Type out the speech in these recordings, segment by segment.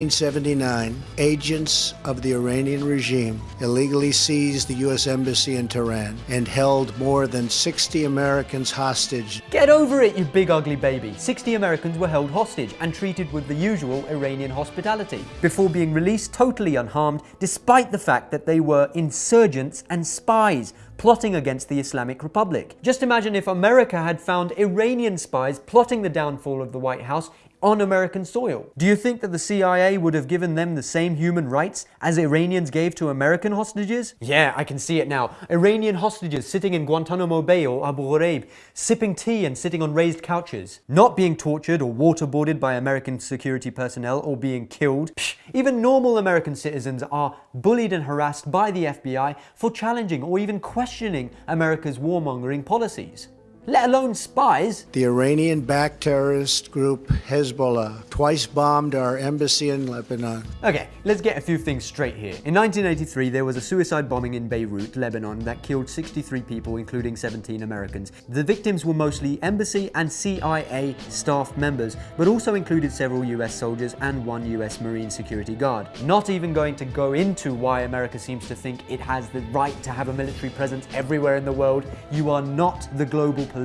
1979, agents of the Iranian regime illegally seized the U.S. Embassy in Tehran and held more than 60 Americans hostage. Get over it, you big ugly baby. 60 Americans were held hostage and treated with the usual Iranian hospitality before being released totally unharmed despite the fact that they were insurgents and spies plotting against the Islamic Republic. Just imagine if America had found Iranian spies plotting the downfall of the White House on American soil. Do you think that the CIA would have given them the same human rights as Iranians gave to American hostages? Yeah, I can see it now. Iranian hostages sitting in Guantanamo Bay or Abu Ghraib, sipping tea and sitting on raised couches, not being tortured or waterboarded by American security personnel or being killed. Psh, even normal American citizens are bullied and harassed by the FBI for challenging or even questioning America's warmongering policies let alone spies. The Iranian backed terrorist group Hezbollah twice bombed our embassy in Lebanon. Okay, let's get a few things straight here. In 1983, there was a suicide bombing in Beirut, Lebanon, that killed 63 people, including 17 Americans. The victims were mostly embassy and CIA staff members, but also included several US soldiers and one US Marine security guard. Not even going to go into why America seems to think it has the right to have a military presence everywhere in the world. You are not the global police.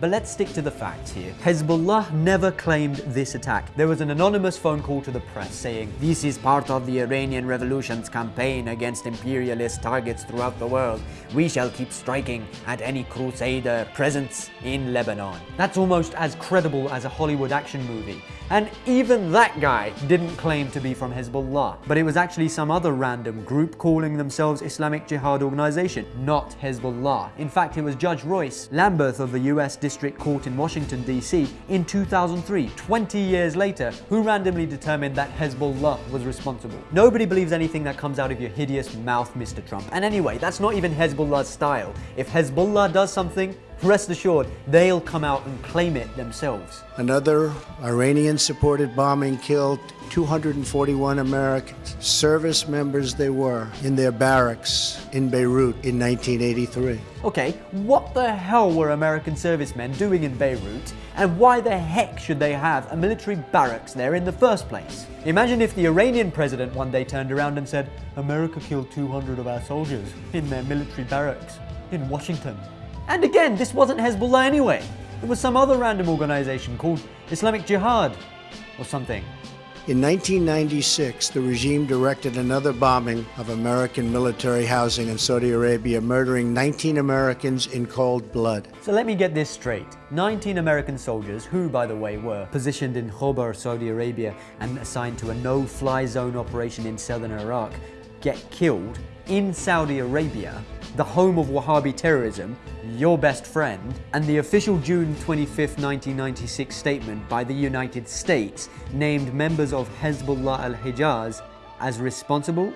But let's stick to the facts here. Hezbollah never claimed this attack. There was an anonymous phone call to the press saying, This is part of the Iranian Revolution's campaign against imperialist targets throughout the world. We shall keep striking at any crusader presence in Lebanon. That's almost as credible as a Hollywood action movie. And even that guy didn't claim to be from Hezbollah, but it was actually some other random group calling themselves Islamic Jihad Organization, not Hezbollah. In fact, it was Judge Royce Lamberth of the US District Court in Washington, D.C. in 2003, 20 years later, who randomly determined that Hezbollah was responsible. Nobody believes anything that comes out of your hideous mouth, Mr. Trump. And anyway, that's not even Hezbollah's style. If Hezbollah does something, rest assured, they'll come out and claim it themselves. Another Iranian-supported bombing killed 241 Americans, service members they were, in their barracks in Beirut in 1983. Okay, what the hell were American servicemen doing in Beirut, and why the heck should they have a military barracks there in the first place? Imagine if the Iranian president one day turned around and said, America killed 200 of our soldiers in their military barracks in Washington. And again, this wasn't Hezbollah anyway. It was some other random organization called Islamic Jihad or something. In 1996, the regime directed another bombing of American military housing in Saudi Arabia, murdering 19 Americans in cold blood. So let me get this straight. 19 American soldiers, who by the way were positioned in Khobar, Saudi Arabia and assigned to a no-fly zone operation in southern Iraq, get killed in Saudi Arabia the home of Wahhabi terrorism, your best friend, and the official June 25, 1996 statement by the United States named members of Hezbollah al-Hijaz as responsible?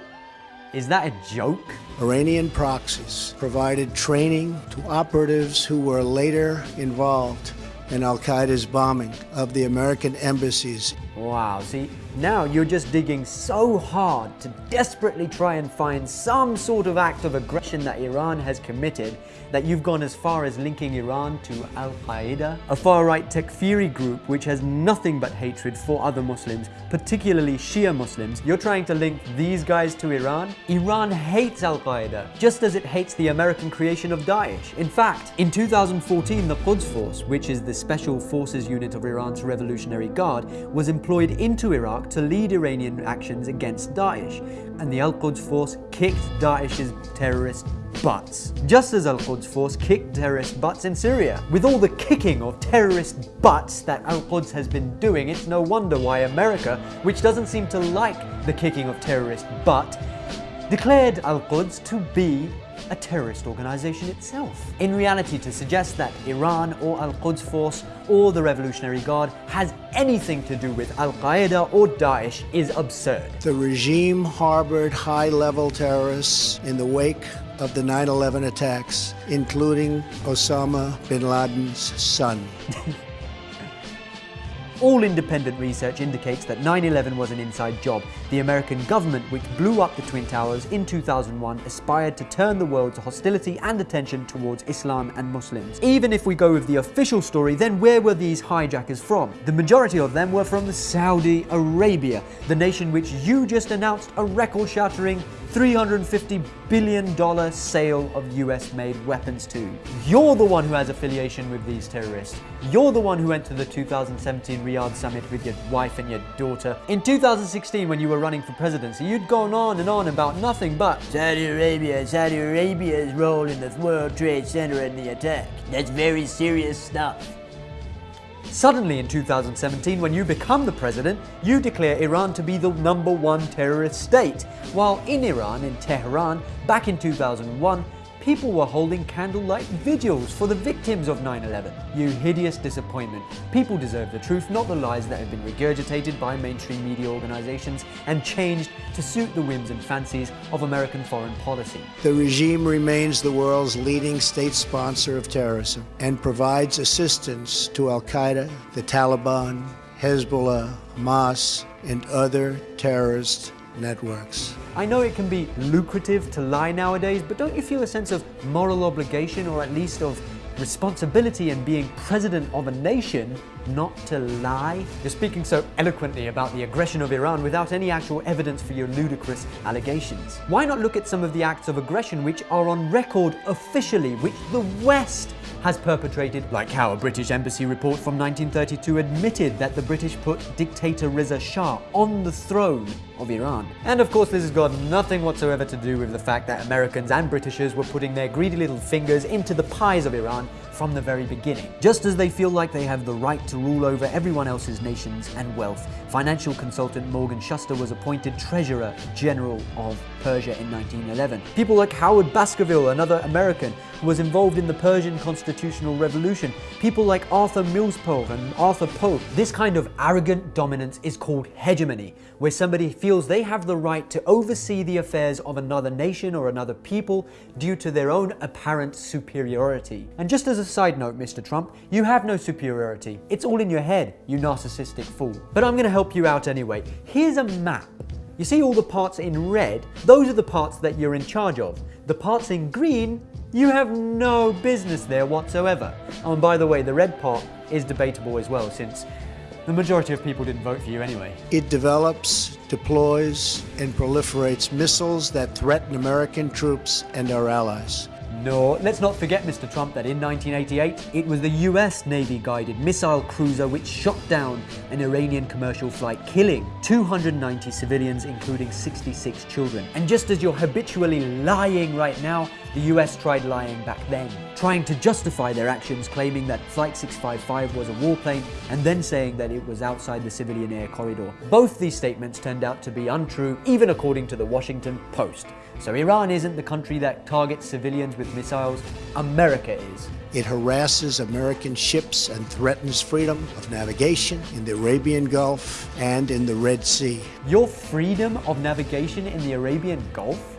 Is that a joke? Iranian proxies provided training to operatives who were later involved in al-Qaeda's bombing of the American embassies. Wow, see, now you're just digging so hard to desperately try and find some sort of act of aggression that Iran has committed that you've gone as far as linking Iran to Al-Qaeda, a far-right Takfiri group which has nothing but hatred for other Muslims, particularly Shia Muslims. You're trying to link these guys to Iran? Iran hates Al-Qaeda, just as it hates the American creation of Daesh. In fact, in 2014, the Quds Force, which is the special forces unit of Iran's Revolutionary Guard, was employed into Iraq to lead Iranian actions against Daesh, and the Al-Quds Force kicked Daesh's terrorist butts. Just as Al-Quds Force kicked terrorist butts in Syria. With all the kicking of terrorist butts that Al-Quds has been doing, it's no wonder why America, which doesn't seem to like the kicking of terrorist butt, declared Al-Quds to be a terrorist organization itself. In reality, to suggest that Iran or Al-Quds Force or the Revolutionary Guard has anything to do with Al-Qaeda or Daesh is absurd. The regime harbored high-level terrorists in the wake of the 9-11 attacks, including Osama bin Laden's son. All independent research indicates that 9-11 was an inside job. The American government, which blew up the Twin Towers in 2001, aspired to turn the world's hostility and attention towards Islam and Muslims. Even if we go with the official story, then where were these hijackers from? The majority of them were from Saudi Arabia, the nation which you just announced a record-shattering $350 billion sale of US made weapons to. You're the one who has affiliation with these terrorists. You're the one who went to the 2017 Riyadh summit with your wife and your daughter. In 2016, when you were running for presidency, you'd gone on and on about nothing but Saudi Arabia, Saudi Arabia's role in the World Trade Center and the attack. That's very serious stuff. Suddenly in 2017, when you become the president, you declare Iran to be the number one terrorist state, while in Iran, in Tehran, back in 2001, people were holding candlelight vigils for the victims of 9-11. You hideous disappointment. People deserve the truth, not the lies that have been regurgitated by mainstream media organizations and changed to suit the whims and fancies of American foreign policy. The regime remains the world's leading state sponsor of terrorism and provides assistance to Al-Qaeda, the Taliban, Hezbollah, Hamas, and other terrorist networks. I know it can be lucrative to lie nowadays, but don't you feel a sense of moral obligation or at least of responsibility in being president of a nation not to lie? You're speaking so eloquently about the aggression of Iran without any actual evidence for your ludicrous allegations. Why not look at some of the acts of aggression which are on record officially, which the West has perpetrated, like how a British embassy report from 1932 admitted that the British put dictator Reza Shah on the throne of Iran. And of course this has got nothing whatsoever to do with the fact that Americans and Britishers were putting their greedy little fingers into the pies of Iran from the very beginning. Just as they feel like they have the right to rule over everyone else's nations and wealth, financial consultant Morgan Shuster was appointed Treasurer General of Persia in 1911. People like Howard Baskerville, another American, who was involved in the Persian constitutional revolution. People like Arthur Millspaugh and Arthur Pope. This kind of arrogant dominance is called hegemony, where somebody feels they have the right to oversee the affairs of another nation or another people due to their own apparent superiority. And just as a side note, Mr. Trump, you have no superiority. It's all in your head, you narcissistic fool. But I'm going to help you out anyway. Here's a map. You see all the parts in red? Those are the parts that you're in charge of. The parts in green, you have no business there whatsoever. Oh, and by the way, the red part is debatable as well since the majority of people didn't vote for you anyway. It develops, deploys, and proliferates missiles that threaten American troops and our allies. No, let's not forget, Mr. Trump, that in 1988, it was the US Navy guided missile cruiser which shot down an Iranian commercial flight, killing 290 civilians, including 66 children. And just as you're habitually lying right now, the US tried lying back then, trying to justify their actions, claiming that Flight 655 was a warplane and then saying that it was outside the civilian air corridor. Both these statements turned out to be untrue, even according to the Washington Post. So Iran isn't the country that targets civilians with missiles, America is. It harasses American ships and threatens freedom of navigation in the Arabian Gulf and in the Red Sea. Your freedom of navigation in the Arabian Gulf?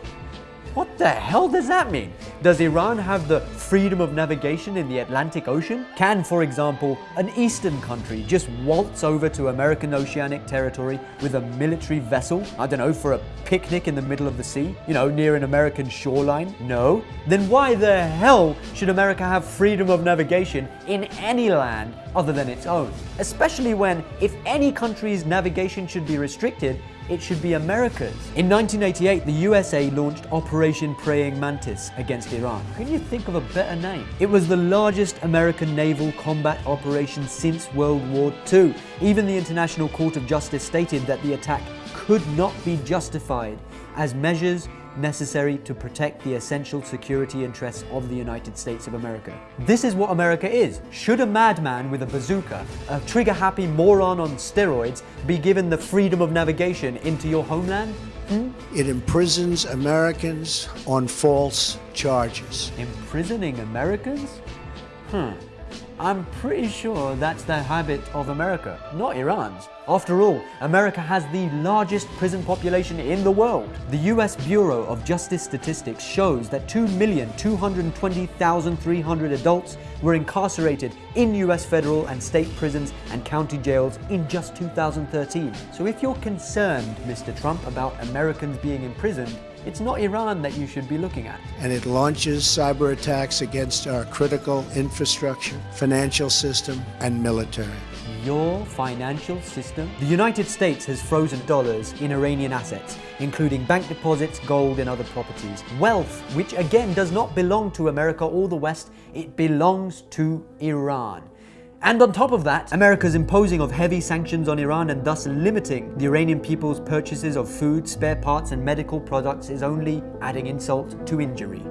What the hell does that mean? Does Iran have the freedom of navigation in the Atlantic Ocean? Can, for example, an eastern country just waltz over to American oceanic territory with a military vessel, I don't know, for a picnic in the middle of the sea, you know, near an American shoreline? No? Then why the hell should America have freedom of navigation in any land other than its own? Especially when, if any country's navigation should be restricted, it should be America's. In 1988, the USA launched Operation Praying Mantis against Iran. Can you think of a better name? It was the largest American naval combat operation since World War II. Even the International Court of Justice stated that the attack could not be justified as measures necessary to protect the essential security interests of the United States of America. This is what America is. Should a madman with a bazooka, a trigger-happy moron on steroids, be given the freedom of navigation into your homeland? Hmm? It imprisons Americans on false charges. Imprisoning Americans? Hmm. I'm pretty sure that's the habit of America, not Iran's. After all, America has the largest prison population in the world. The US Bureau of Justice Statistics shows that 2,220,300 adults were incarcerated in US federal and state prisons and county jails in just 2013. So if you're concerned, Mr. Trump, about Americans being imprisoned, it's not Iran that you should be looking at. And it launches cyber attacks against our critical infrastructure, financial system, and military. Your financial system? The United States has frozen dollars in Iranian assets, including bank deposits, gold, and other properties. Wealth, which again does not belong to America or the West, it belongs to Iran. And on top of that, America's imposing of heavy sanctions on Iran and thus limiting the Iranian people's purchases of food, spare parts and medical products is only adding insult to injury.